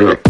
Yeah.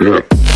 Yeah.